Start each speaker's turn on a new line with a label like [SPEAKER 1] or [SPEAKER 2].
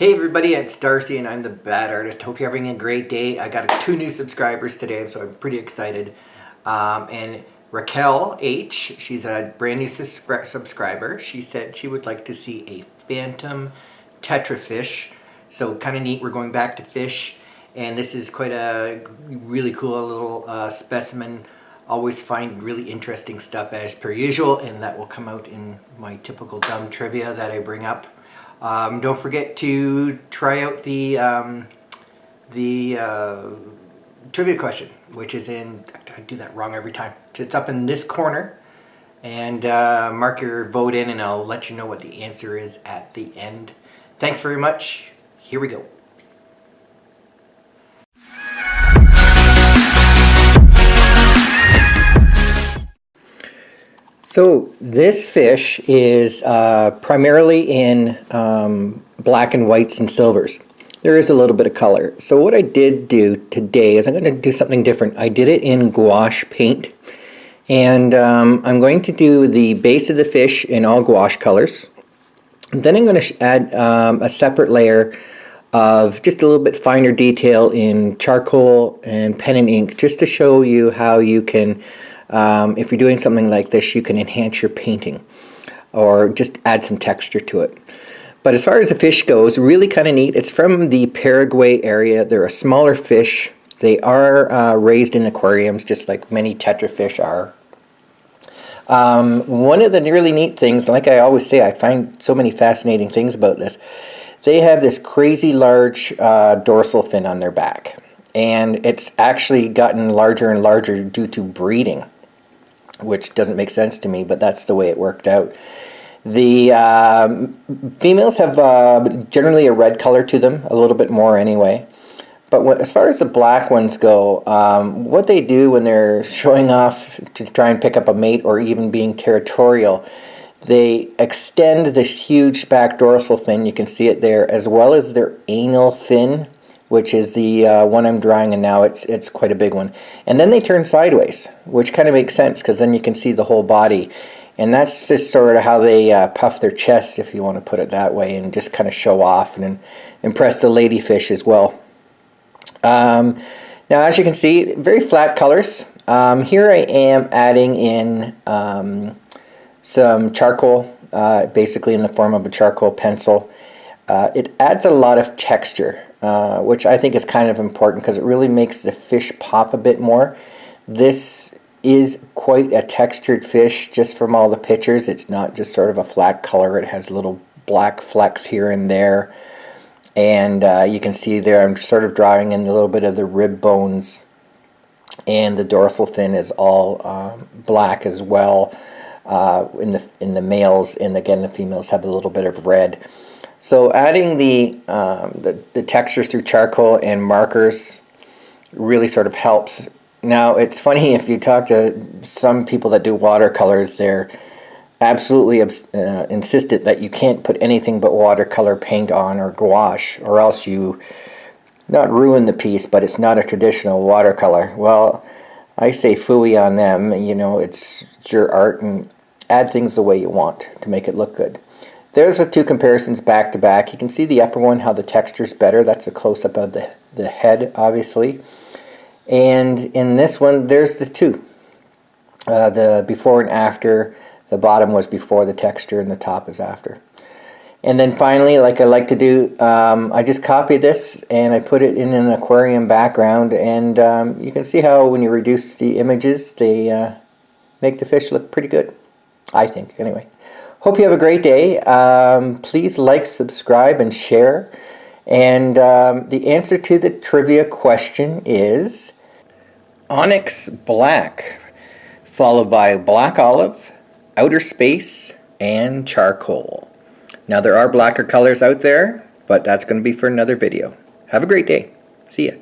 [SPEAKER 1] Hey everybody, it's Darcy and I'm the Bad Artist. Hope you're having a great day. I got two new subscribers today, so I'm pretty excited. Um, and Raquel H, she's a brand new subscriber. She said she would like to see a phantom tetra fish. So kind of neat, we're going back to fish. And this is quite a really cool little uh, specimen. Always find really interesting stuff as per usual, and that will come out in my typical dumb trivia that I bring up. Um, don't forget to try out the um, the uh, trivia question, which is in, I do that wrong every time. It's up in this corner. And uh, mark your vote in and I'll let you know what the answer is at the end. Thanks very much. Here we go. So this fish is uh, primarily in um, black and whites and silvers. There is a little bit of color. So what I did do today is I'm going to do something different. I did it in gouache paint. And um, I'm going to do the base of the fish in all gouache colors. Then I'm going to add um, a separate layer of just a little bit finer detail in charcoal and pen and ink just to show you how you can um, if you're doing something like this, you can enhance your painting or just add some texture to it. But as far as the fish goes, really kind of neat. It's from the Paraguay area. They're a smaller fish. They are uh, raised in aquariums, just like many tetrafish are. Um, one of the really neat things, like I always say, I find so many fascinating things about this. They have this crazy large uh, dorsal fin on their back. And it's actually gotten larger and larger due to breeding which doesn't make sense to me, but that's the way it worked out. The uh, females have uh, generally a red color to them, a little bit more anyway. But as far as the black ones go, um, what they do when they're showing off to try and pick up a mate or even being territorial, they extend this huge back dorsal fin, you can see it there, as well as their anal fin which is the uh, one I'm drawing and now it's it's quite a big one. And then they turn sideways, which kind of makes sense because then you can see the whole body. And that's just sort of how they uh, puff their chest, if you want to put it that way, and just kind of show off and impress the ladyfish as well. Um, now, as you can see, very flat colors. Um, here I am adding in um, some charcoal, uh, basically in the form of a charcoal pencil. Uh, it adds a lot of texture. Uh, which I think is kind of important because it really makes the fish pop a bit more. This is quite a textured fish just from all the pictures. It's not just sort of a flat color. It has little black flecks here and there. And uh, you can see there I'm sort of drawing in a little bit of the rib bones and the dorsal fin is all um, black as well uh, in the in the males and again the females have a little bit of red. So adding the, um, the, the texture through charcoal and markers really sort of helps. Now it's funny if you talk to some people that do watercolors, they're absolutely uh, insistent that you can't put anything but watercolor paint on or gouache or else you not ruin the piece but it's not a traditional watercolor. Well I say fooey on them, you know, it's your art and add things the way you want to make it look good. There's the two comparisons back to back. You can see the upper one, how the texture is better. That's a close-up of the, the head, obviously. And in this one, there's the two. Uh, the before and after, the bottom was before the texture and the top is after. And then finally, like I like to do, um, I just copy this and I put it in an aquarium background and um, you can see how when you reduce the images, they uh, make the fish look pretty good. I think, anyway. Hope you have a great day. Um, please like, subscribe, and share. And um, the answer to the trivia question is Onyx Black, followed by Black Olive, Outer Space, and Charcoal. Now there are blacker colors out there, but that's going to be for another video. Have a great day. See ya.